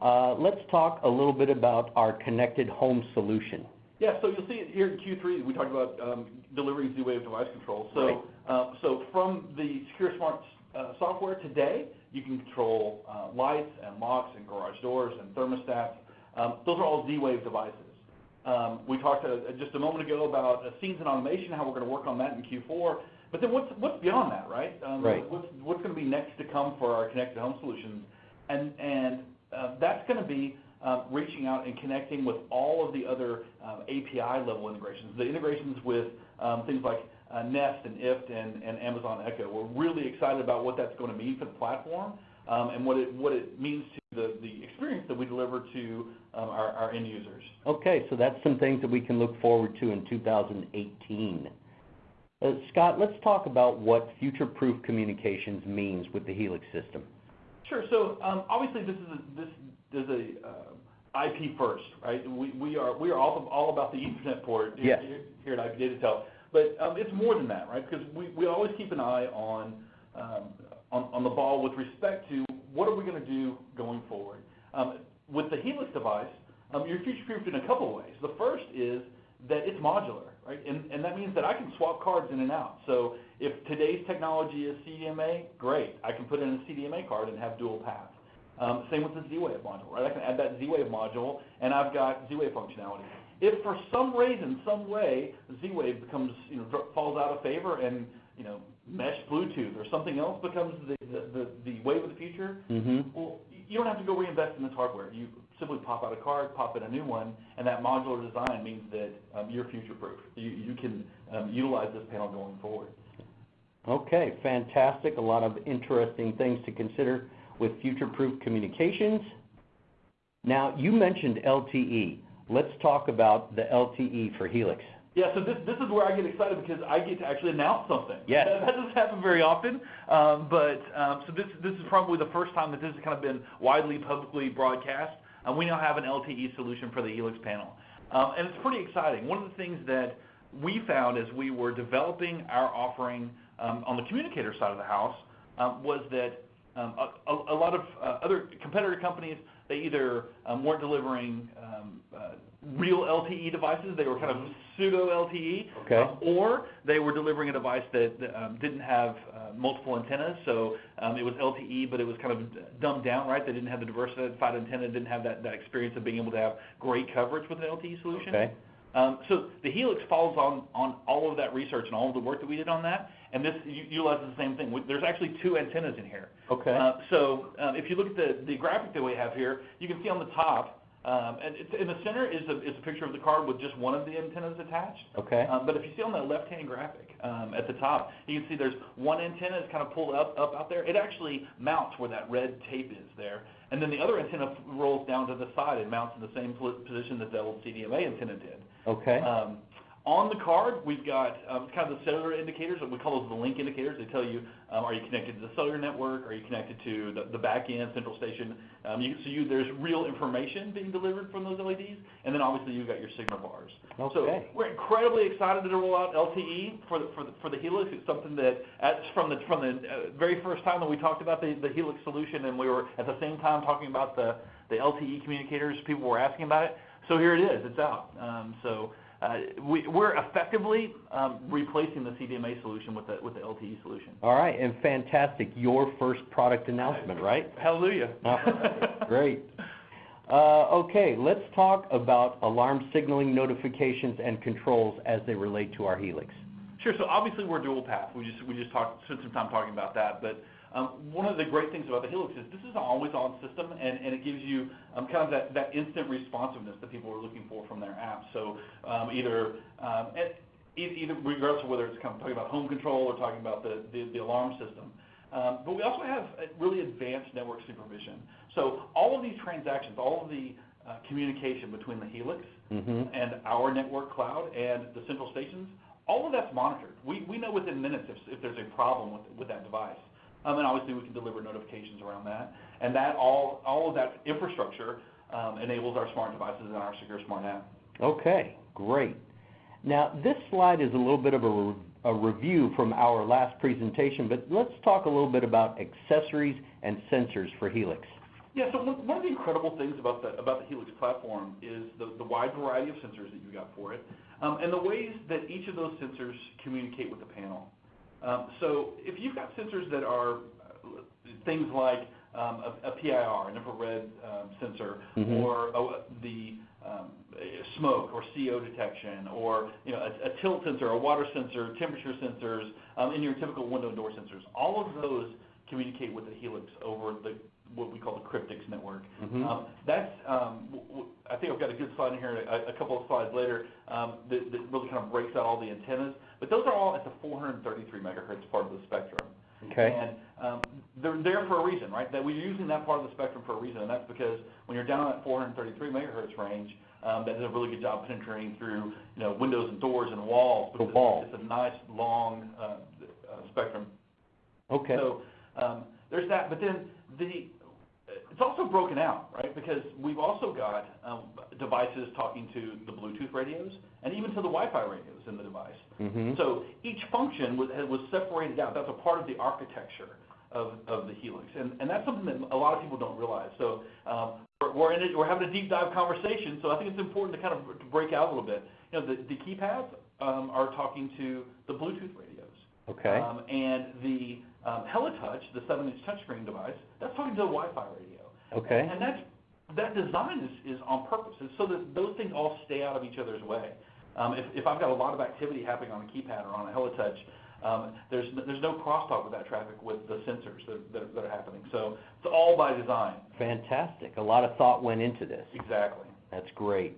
Uh, let's talk a little bit about our connected home solution. Yeah, so you'll see it here in Q3, we talked about um, delivering Z-Wave device control. So, Right. uh, so from the Secure Smart uh, software today, you can control uh, lights and locks and garage doors and thermostats. Um, those are all Z-Wave devices. Um, we talked just a moment ago about scenes and automation, how we're going to work on that in Q4. But then what's what's beyond that, right? Um, Right. What's going to be next to come for our connected home solutions, and and that's going to be um, reaching out and connecting with all of the other um, API level integrations, the integrations with um, things like uh, Nest and IFT and, and Amazon Echo. We're really excited about what that's going to mean for the platform um, and what it what it means to the, the experience that we deliver to um, our, our end users. Okay, so that's some things that we can look forward to in 2018. Uh, Scott, let's talk about what future-proof communications means with the Helix system. Sure. So um, obviously, this is a, this is a IP first, right? We, we are we are all, all about the Ethernet port here, at IP Datatel, but um, it's more than that, right? Because we, we always keep an eye on, um, on on the ball with respect to what are we going to do going forward. Um, with the Helix device, um, you're future-proofed in a couple of ways. The first is that it's modular, right? And, and that means that I can swap cards in and out. So if today's technology is CDMA, great. I can put in a CDMA card and have dual path. Um, same with the Z-Wave module, right? I can add that Z-Wave module, and I've got Z-Wave functionality. If for some reason, some way, Z-Wave becomes, you know, falls out of favor and, you know, mesh Bluetooth or something else becomes the, the, the, the wave of the future, Mm-hmm. well, you don't have to go reinvest in this hardware. You simply pop out a card, pop in a new one, and that modular design means that um, you're future-proof. You, you can um, utilize this panel going forward. Okay, fantastic. A lot of interesting things to consider with future-proof communications. Now, you mentioned LTE. Let's talk about the LTE for Helix. Yeah, so this, this is where I get excited because I get to actually announce something. Yes. That, that doesn't happen very often, um, but um, so this, this is probably the first time that this has kind of been widely publicly broadcast. Um, we now have an LTE solution for the Helix panel, um, and it's pretty exciting. One of the things that we found as we were developing our offering um, on the communicator side of the house um, was that um, a, a, a lot of uh, other competitor companies they either um, weren't delivering um, uh, real LTE devices, they were kind of pseudo LTE, Okay. uh, or they were delivering a device that, um, didn't have uh, multiple antennas, so um, it was LTE, but it was kind of dumbed down, right? They didn't have the diversified antenna, didn't have that, that experience of being able to have great coverage with an LTE solution. Okay? Um, so the Helix falls on, on all of that research and all of the work that we did on that, and this utilizes the same thing. There's actually two antennas in here. Okay. Uh, so um, if you look at the, the graphic that we have here, you can see on the top, um, and it's, in the center is a, is a picture of the card with just one of the antennas attached. Okay. Um, but if you see on the left-hand graphic um, at the top, you can see there's one antenna is kind of pulled up, up out there. It actually mounts where that red tape is there. And then the other antenna rolls down to the side and mounts in the same position that the old CDMA antenna did. Okay. Um, on the card, we've got um, kind of the cellular indicators. We call those the link indicators. They tell you, um, are you connected to the cellular network? Are you connected to the, the back end, central station? Um, you, so you, there's real information being delivered from those LEDs. And then obviously you've got your signal bars. Okay. So we're incredibly excited to roll out LTE for the, for the, for the Helix. It's something that, at, from the, from the uh, very first time that we talked about the, the Helix solution and we were at the same time talking about the, the LTE communicators, people were asking about it. So here it is, it's out. Um, so we're effectively um, replacing the CDMA solution with the, LTE solution. All right, and fantastic. Your first product announcement, right? Hallelujah. Oh, Great. Uh, okay, let's talk about alarm signaling notifications and controls as they relate to our Helix. Sure. So obviously we're dual path. We just we just talked spent some time talking about that. Um, one of the great things about the Helix is this is an always on system, and, and it gives you um, kind of that, that instant responsiveness that people are looking for from their apps. So um, either um, either regardless of whether it's kind of talking about home control or talking about the the, the alarm system. Um, but we also have really advanced network supervision. So all of these transactions, all of the uh, communication between the Helix Mm-hmm. and our network cloud and the central stations, all of that's monitored. We, we know within minutes if, if there's a problem with, with that device. Um, and obviously we can deliver notifications around that. And that all, all of that infrastructure um, enables our smart devices and our secure smart app. Okay, great. Now, this slide is a little bit of a, re- a review from our last presentation, but let's talk a little bit about accessories and sensors for Helix. Yeah, so one, of the incredible things about the, about the Helix platform is the, the wide variety of sensors that you got for it, um, and the ways that each of those sensors communicate with the panel. Um, so if you've got sensors that are things like um, a, a PIR, an infrared um, sensor, Mhm. or the smoke or CO detection, or you know a, a tilt sensor, a water sensor, temperature sensors, um, and your typical window and door sensors. All of those communicate with the Helix over the what we call the Cryptix network. Mhm. Um, that's um, w- w- I think I've got a good slide in here, a, a couple of slides later, um, that, that really kind of breaks out all the antennas. But those are all at the 433 megahertz part of the spectrum. Okay, And um, they're there for a reason, right? That we're using that part of the spectrum for a reason, and that's because when you're down in that 433 megahertz range, um, that does a really good job penetrating through, you know, windows and doors and walls. The because walls. It's a nice, long uh, uh, spectrum. okay, So um, there's that, but then the it's also broken out, right? Because we've also got um, devices talking to the Bluetooth radios and even to the Wi-Fi radios in the device. mhm, So each function was, was separated out. That's a part of the architecture of, of the Helix, and, and that's something that a lot of people don't realize. So um, we're, we're in it, we're having a deep dive conversation. So I think it's important to kind of to break out a little bit. You know, the, the keypads um, are talking to the Bluetooth radios. okay, Um, and the um, HeliTouch, the seven-inch touchscreen device, that's talking to the Wi-Fi radio. Okay, And that's, that design is, is on purpose, it's so that those things all stay out of each other's way. Um, if, if I've got a lot of activity happening on a keypad or on a HeliTouch, um, there's, there's no crosstalk with that traffic with the sensors that, that, that are happening. So it's all by design. fantastic. A lot of thought went into this. Exactly. That's great.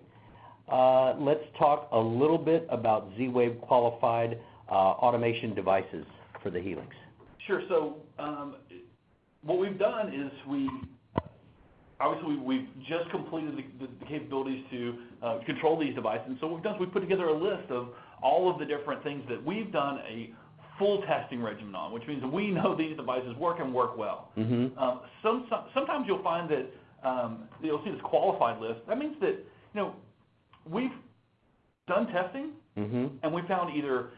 Uh, let's talk a little bit about Z-Wave qualified uh, automation devices for the Helix. Sure. So, um, what we've done is we, obviously, we- we've just completed the- the the capabilities to uh, control these devices. And so what we've done is we've put together a list of all of the different things that we've done a full testing regimen on, which means we know these devices work and work well. Mm-hmm, Um, some, some, sometimes you'll find that um, you'll see this qualified list. That means that, you know, we've done testing, mm-hmm, and we found either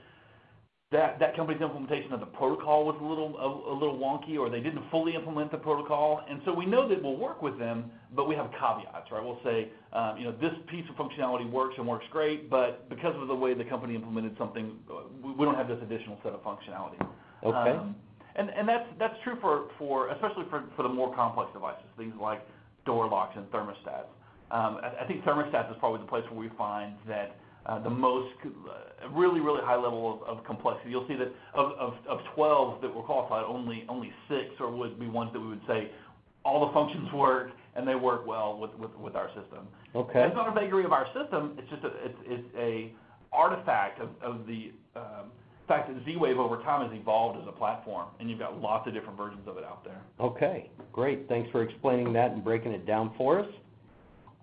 that that company's implementation of the protocol was a little a, a little wonky, or they didn't fully implement the protocol, and so we know that we'll work with them, but we have caveats, right? We'll say, um, you know, this piece of functionality works and works great, but because of the way the company implemented something, we, we don't have this additional set of functionality. okay, Um, and and that's that's true for for especially for for the more complex devices, things like door locks and thermostats. Um, I, I think thermostats is probably the place where we find that the most uh, really really high level of, of complexity. You'll see that of, of of 12 that were qualified, only only six or would be ones that we would say all the functions work and they work well with with, with our system. okay, It's not a vagary of our system. It's just a it's, it's a artifact of, of the um, fact that Z-Wave over time has evolved as a platform, and you've got lots of different versions of it out there. okay, great. Thanks for explaining that and breaking it down for us.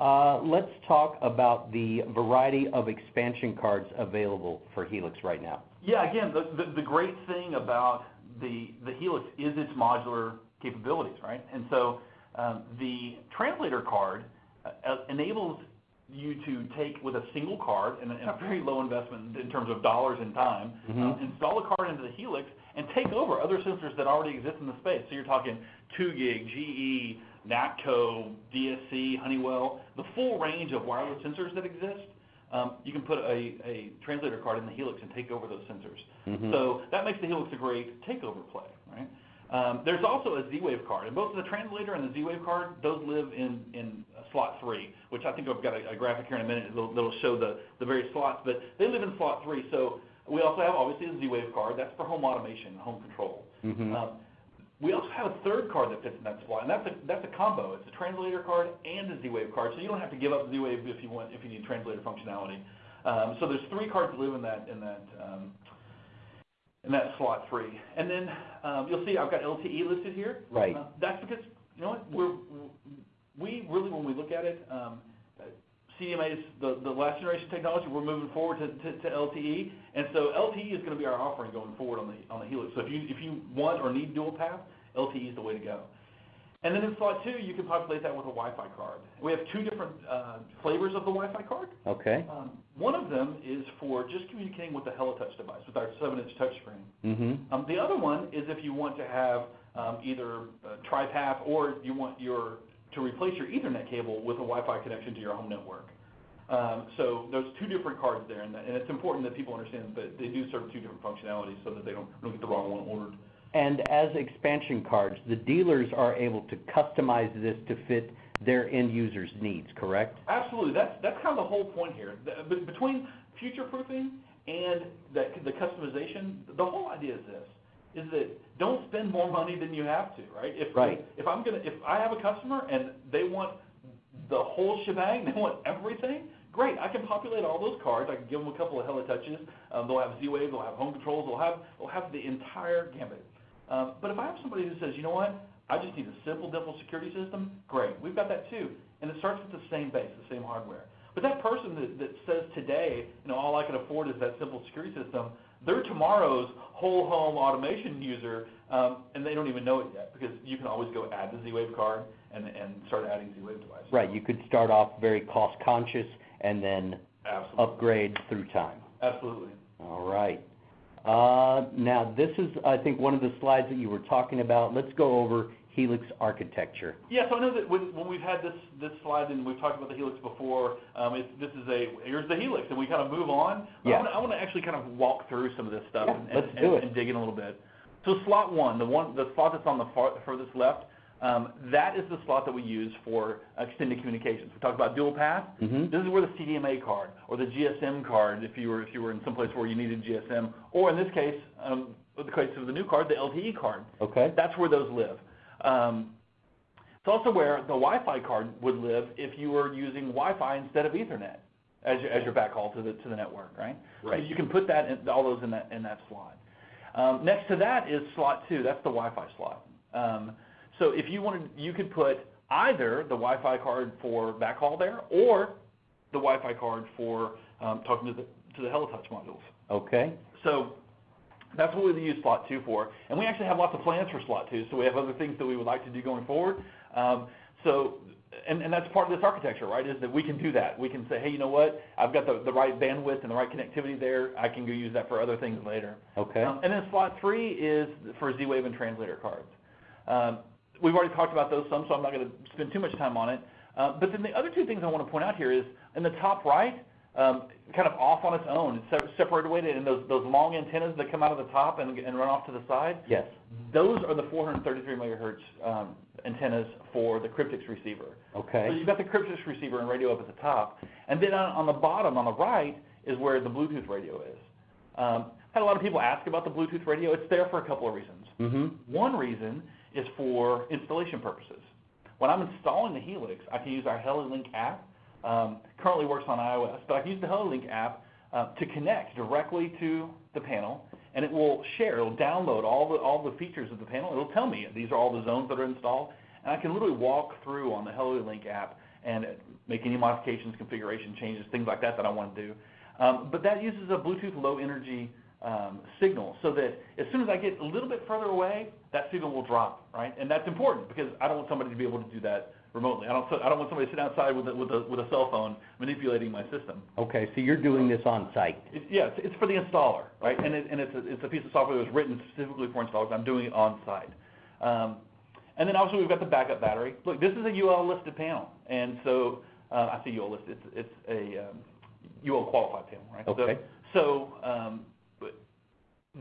Uh, let's talk about the variety of expansion cards available for Helix right now. Yeah, again, the, the, the great thing about the, the Helix is its modular capabilities, right? And so um, the translator card uh, enables you to take with a single card and a, and a very low investment in terms of dollars and time, Mhm. um, install a card into the Helix and take over other sensors that already exist in the space. So you're talking 2GIG, GE, NATCO, DSC, Honeywell, the full range of wireless sensors that exist. Um, you can put a, a translator card in the Helix and take over those sensors. Mhm. So that makes the Helix a great takeover play, right? Um, there's also a Z-Wave card, and both the translator and the Z-Wave card, those live in, in slot three, which I think I've got a, graphic here in a minute that'll, that'll show the, the various slots, but they live in slot three. So we also have obviously a Z-Wave card, that's for home automation, home control. Mhm. We also have a third card that fits in that slot, and that's a, that's a combo. It's a translator card and a Z-Wave card, so you don't have to give up Z-Wave if you want, if you need translator functionality. Um, so there's three cards that live in that, in that, um, in that slot three. And then, um, you'll see I've got LTE listed here. Right. Uh, That's because, you know what, we're, we really, when we look at it, um, CDMA is the, the last generation technology, we're moving forward to, to, to LTE. And so LTE is gonna be our offering going forward on the, on the Helix. So if you, if you want or need dual path, LTE is the way to go. And then in slot two, you can populate that with a Wi-Fi card. We have two different, uh, flavors of the Wi-Fi card. Okay, Um, one of them is for just communicating with the HeliTouch device, with our seven-inch touchscreen. mm-hmm, Um, the other one is if you want to have um, either TriPath or you want your to replace your Ethernet cable with a Wi-Fi connection to your home network. Um, so there's two different cards there, and, that, and it's important that people understand that they do serve two different functionalities so that they don't, don't get the wrong one ordered. And as expansion cards, the dealers are able to customize this to fit their end users' needs, correct? Absolutely, that's, that's kind of the whole point here. The- Between future-proofing and the, the customization, the whole idea is this, is that don't spend more money than you have to, right? If, Right. if I'm gonna, if I have a customer and they want the whole shebang, they want everything, great, I can populate all those cards, I can give them a couple of HeliTouches, um, they'll have Z-Wave, they'll have home controls, they'll have, they'll have the entire gambit. Um, but if I have somebody who says, you know what, I just need a simple, dimple security system, great, we've got that too. And it starts with the same base, the same hardware. But that person that, that says today, you know, all I can afford is that simple security system, they're tomorrow's whole home automation user, um, and they don't even know it yet, because you can always go add the Z-Wave card and, and start adding Z-Wave devices. Right, you could start off very cost conscious and then Absolutely, upgrade through time. absolutely. All right. Uh, now, this is, I think, one of the slides that you were talking about. Let's go over Helix architecture. Yeah, so I know that when, when we've had this, this slide and we've talked about the Helix before, um, it's, this is a, here's the Helix, and we kind of move on. Yeah. I wanna, actually kind of walk through some of this stuff Yeah, and, let's and, do it. and dig in a little bit. So slot one, the one, the slot that's on the far, furthest left, um, that is the slot that we use for extended communications. We talked about dual path. Mhm. This is where the CDMA card or the GSM card, if you were if you were in some place where you needed GSM, or in this case, um, the case of the new card, the LTE card. Okay? That's where those live. Um, it's also where the Wi-Fi card would live if you were using Wi-Fi instead of Ethernet as your, as your backhaul to the to the network, right? Right. So you can put that in, all those in that in that slot. Um, next to that is slot two. That's the Wi-Fi slot. Um, so if you wanted, you could put either the Wi-Fi card for backhaul there, or the Wi-Fi card for um, talking to the to the HeliTouch modules. Okay? So that's what we use slot two for. And we actually have lots of plans for slot two, so we have other things that we would like to do going forward. Um, so, and, and that's part of this architecture, right, is that we can do that. We can say, hey, you know what, I've got the, the right bandwidth and the right connectivity there, I can go use that for other things later. Okay? Um, and then slot three is for Z-Wave and translator cards. Um, we've already talked about those some, so I'm not going to spend too much time on it. Uh, but then the other two things I want to point out here is in the top right, um, kind of off on its own, it's separated away, and those, those long antennas that come out of the top and, and run off to the side, Yes. those are the 433 megahertz um, antennas for the Cryptix receiver. Okay. So you've got the Cryptix receiver and radio up at the top, and then on, on the bottom, on the right, is where the Bluetooth radio is. Um, I've had a lot of people ask about the Bluetooth radio. It's there for a couple of reasons. Mm-hmm. One reason is for installation purposes. When I'm installing the Helix, I can use our HeliLink app. Um, currently works on iOS, but I can use the HeliLink app uh, to connect directly to the panel, and it will share. It'll download all the all the features of the panel. It'll tell me these are all the zones that are installed, and I can literally walk through on the HeliLink app and make any modifications, configuration changes, things like that that I want to do. Um, but that uses a Bluetooth low energy um, signal so that as soon as I get a little bit further away, that signal will drop, right? And that's important because I don't want somebody to be able to do that remotely. I don't, I don't want somebody to sit outside with a, with a, with a cell phone manipulating my system. Okay, so you're doing this on site? It, yeah, it's, it's for the installer, right? And, it, and it's, a, it's a piece of software that was written specifically for installers. I'm doing it on site. Um, and then also we've got the backup battery. Look, this is a UL listed panel, and so uh, I say UL listed. It's, it's a um, UL qualified panel, right? Okay. So, so um,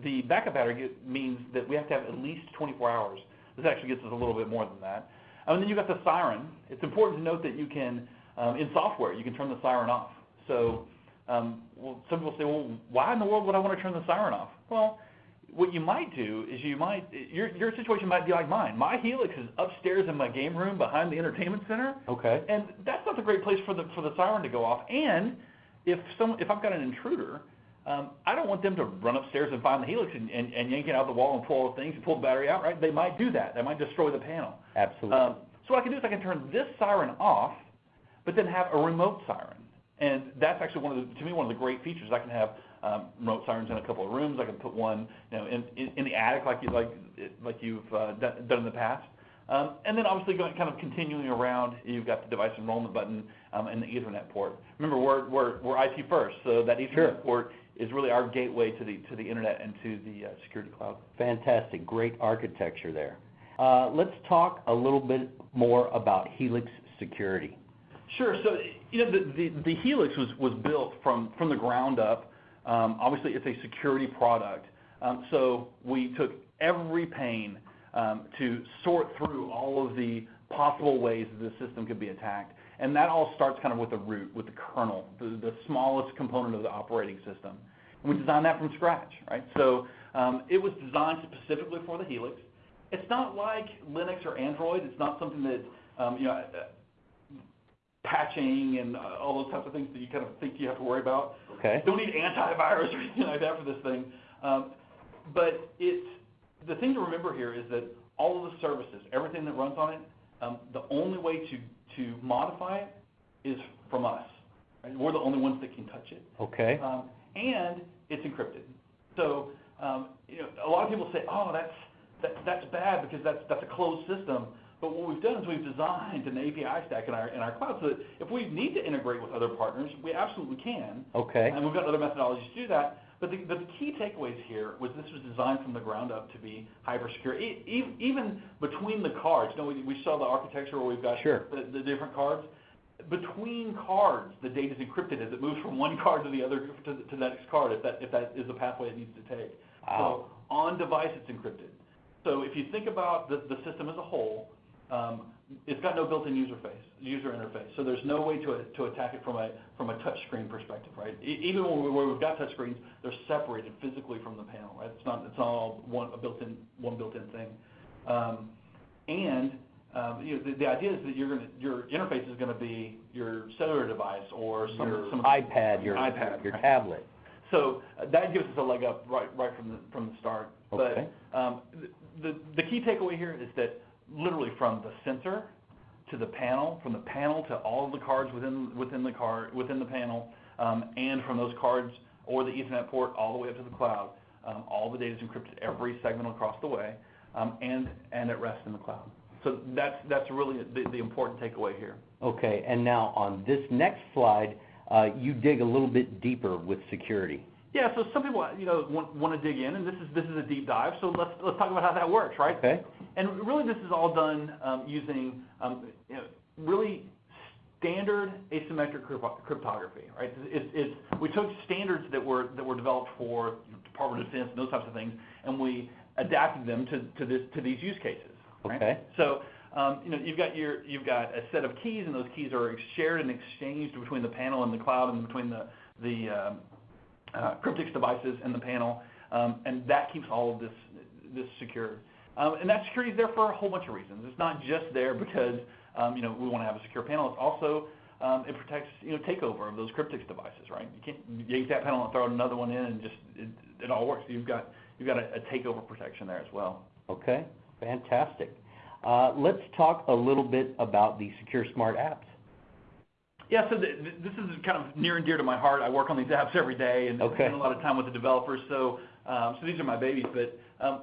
the backup battery means that we have to have at least 24 hours. This actually gets us a little bit more than that. And then you've got the siren. It's important to note that you can, um, in software, you can turn the siren off. So, um, well, some people say, well, why in the world would I want to turn the siren off? Well, what you might do is you might, your, your situation might be like mine. My Helix is upstairs in my game room behind the entertainment center. Okay? And that's not a great place for the for the siren to go off. And if some if I've got an intruder, um, I don't want them to run upstairs and find the helix and, and, and yank it out the wall and pull all the things and pull the battery out. Right? They might do that. They might destroy the panel. Absolutely. Um, so what I can do is I can turn this siren off, but then have a remote siren. And that's actually one of the, to me, one of the great features. I can have um, remote sirens in a couple of rooms. I can put one, you know, in, in, in the attic like you like like you've uh, done, done in the past. Um, and then obviously going kind of continuing around, you've got the device enrollment button um, and the Ethernet port. Remember, we're, we're, we're IP first, so that Ethernet Sure. port is really our gateway to the to the internet and to the uh, security cloud. Fantastic, great architecture there. Uh, let's talk a little bit more about Helix Security. Sure. So, you know, the, the, the Helix was, was built from, from the ground up. Um, obviously, it's a security product. Um, so we took every pain um, to sort through all of the possible ways that the system could be attacked. And that all starts kind of with the root, with the kernel, the, the smallest component of the operating system. And we designed that from scratch, right? So um, it was designed specifically for the Helix. It's not like Linux or Android. It's not something that, um, you know, uh, patching and uh, all those types of things that you kind of think you have to worry about. Okay. Don't need antivirus or anything like that for this thing. Um, but it's the thing to remember here is that all of the services, everything that runs on it, um, the only way to to modify it is from us. Right? We're the only ones that can touch it. Okay. Um, and it's encrypted. So um, you know, a lot of people say, "Oh, that's that, that's bad because that's that's a closed system." But what we've done is we've designed an API stack in our in our cloud so that if we need to integrate with other partners, we absolutely can. Okay. And we've got other methodologies to do that. But the, the key takeaways here was this was designed from the ground up to be hyper secure. E- e- even between the cards, you know, we, we saw the architecture where we've got Sure. the, the different cards. Between cards, the data is encrypted as it moves from one card to the other to, the- to the next card if that if that is the pathway it needs to take. Wow. So on device, it's encrypted. So if you think about the, the system as a whole, um, it's got no built-in user face, user interface. So there's no way to, to attack it from a from a touch screen perspective, right? E- even when we, where we've got touch screens, they're separated physically from the panel, right? It's not it's not all one a built-in one built-in thing. Um, and um, you know, the, the idea is that you're gonna your interface is going to be your cellular device or some Your some iPad, your iPad, your tablet. So uh, that gives us a leg up right, right from the, from the start. Okay. But um, the, the key takeaway here is that literally from the sensor to the panel, from the panel to all of the cards within, within the card, within the panel, um, and from those cards or the Ethernet port all the way up to the cloud, um, all the data is encrypted every segment across the way, um, and, and at rest in the cloud. So that's, that's really the, the important takeaway here. Okay. And now on this next slide, uh, you dig a little bit deeper with security. Yeah, so some people, you know, want, want to dig in, and this is this is a deep dive. So let's let's talk about how that works, right? Okay. And really, this is all done um, using um, you know, really standard asymmetric cryptography, right? It's, it's we took standards that were that were developed for you know, Department of Defense and those types of things, and we adapted them to to this to these use cases. Right? Okay. So. Um, you know, you've got your, you've got a set of keys, and those keys are shared and exchanged between the panel and the cloud, and between the the um, Cryptix devices in the panel, um, and that keeps all of this this secure. Um, and that security is there for a whole bunch of reasons. It's not just there because um, you know we want to have a secure panel. It's also it protects you know takeover of those Cryptix devices, right? You can't yank that panel and throw another one in and just it, all works. You've got you've got a, a takeover protection there as well. Okay. Fantastic. Uh, let's talk a little bit about the Secure Smart apps. Yeah, so th- th- this is kind of near and dear to my heart. I work on these apps every day and Okay. spend a lot of time with the developers. So, um, so these are my babies. But um,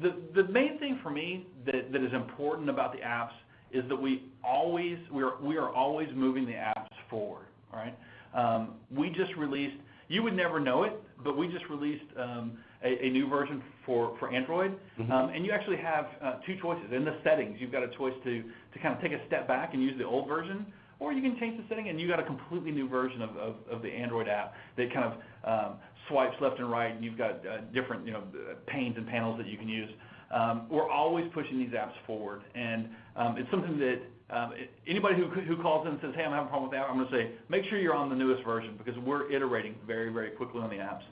the the main thing for me that, that is important about the apps is that we always we are we are always moving the apps forward. All right. Um, we just released. You would never know it, but we just released um, a, a new version for for Android, Mhm. um, and you actually have uh, two choices in the settings. You've got a choice to to kind of take a step back and use the old version, or you can change the setting and you got a completely new version of, of, of the Android app that kind of um, swipes left and right, and you've got uh, different you know panes and panels that you can use. Um, we're always pushing these apps forward, and um, it's something that um, anybody who who calls in and says, "Hey, I'm having a problem with that," I'm going to say, make sure you're on the newest version because we're iterating very very quickly on the apps.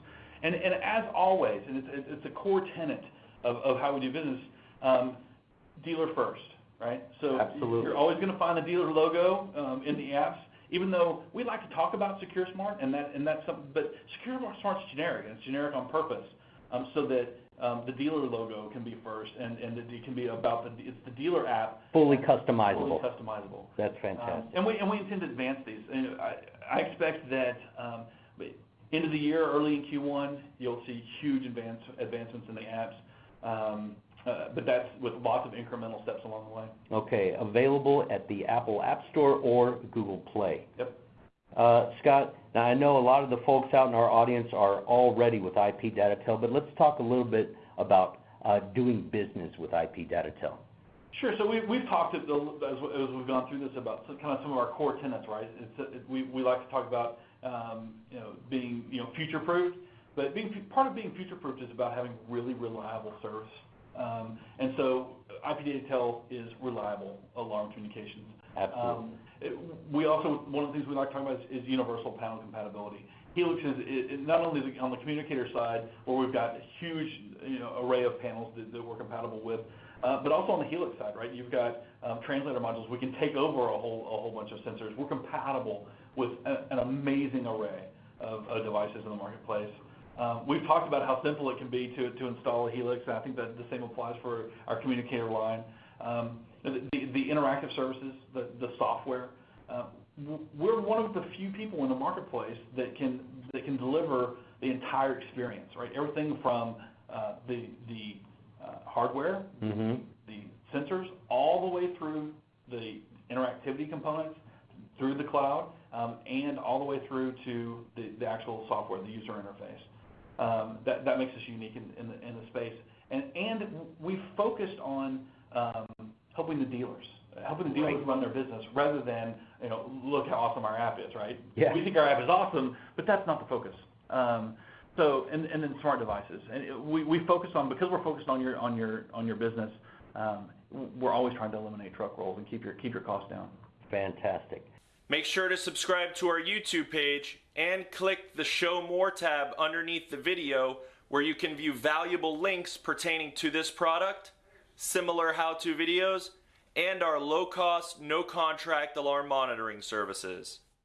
And and as always, and it's it's it's a core tenet of, of how we do business, um, dealer first, right? So Absolutely. you're always going to find the dealer logo um, in the apps, even though we like to talk about Secure Smart, and that and that's something. But Secure Smart's generic, and it's generic on purpose, um, so that um, the dealer logo can be first, and and it can be about the it's the dealer app, Fully fully customizable. customizable. That's Um, fantastic. And we, and we intend to advance these. And I, I expect that, um, end of the year, early in Q1, you'll see huge advance, advancements in the apps. Um, but that's with lots of incremental steps along the way. Okay. Available at the Apple App Store or Google Play. Yep. Uh, Scott, now I know a lot of the folks out in our audience are already with IP Datatel, but let's talk a little bit about uh, doing business with IP Datatel? Sure. So we, we've talked as, as we've gone through this about some, kind of some of our core tenets, right? It's, it, we, we like to talk about, um, you know, being, you know, future-proofed, but being, part of being future-proofed is about having really reliable service. Um, and so IP Datatel is reliable alarm communications. Absolutely. Um, we also, one of the things we like to talk about is, is universal panel compatibility. Helix is, not only on the communicator side, where we've got a huge, you know, array of panels that, that we're compatible with, uh, but also on the Helix side, right? You've got um, translator modules. We can take over a whole, a whole bunch of sensors. We're compatible with an amazing array of, of devices in the marketplace. Um, we've talked about how simple it can be to, to install a Helix, and I think that the same applies for our communicator line. Um, the, the, the interactive services, the, the software, uh, we're one of the few people in the marketplace that can, that can deliver the entire experience, right? Everything from uh, the, the uh, hardware, Mm-hmm. the sensors, all the way through the interactivity components, through the cloud, um, and all the way through to the, the actual software, the user interface. Um, that, that makes us unique in, in, the, in the space. And, and we've focused on um, helping the dealers, helping the dealers run their business rather than, you know, look how awesome our app is, right? Yeah. We think our app is awesome, but that's not the focus. Um, so, and, and then smart devices. And we, we focus on, because we're focused on your, on your, on your business, um, we're always trying to eliminate truck rolls and keep your, keep your costs down. Fantastic. Make sure to subscribe to our YouTube page and click the Show More tab underneath the video where you can view valuable links pertaining to this product, similar how to videos, and our low cost, no contract alarm monitoring services.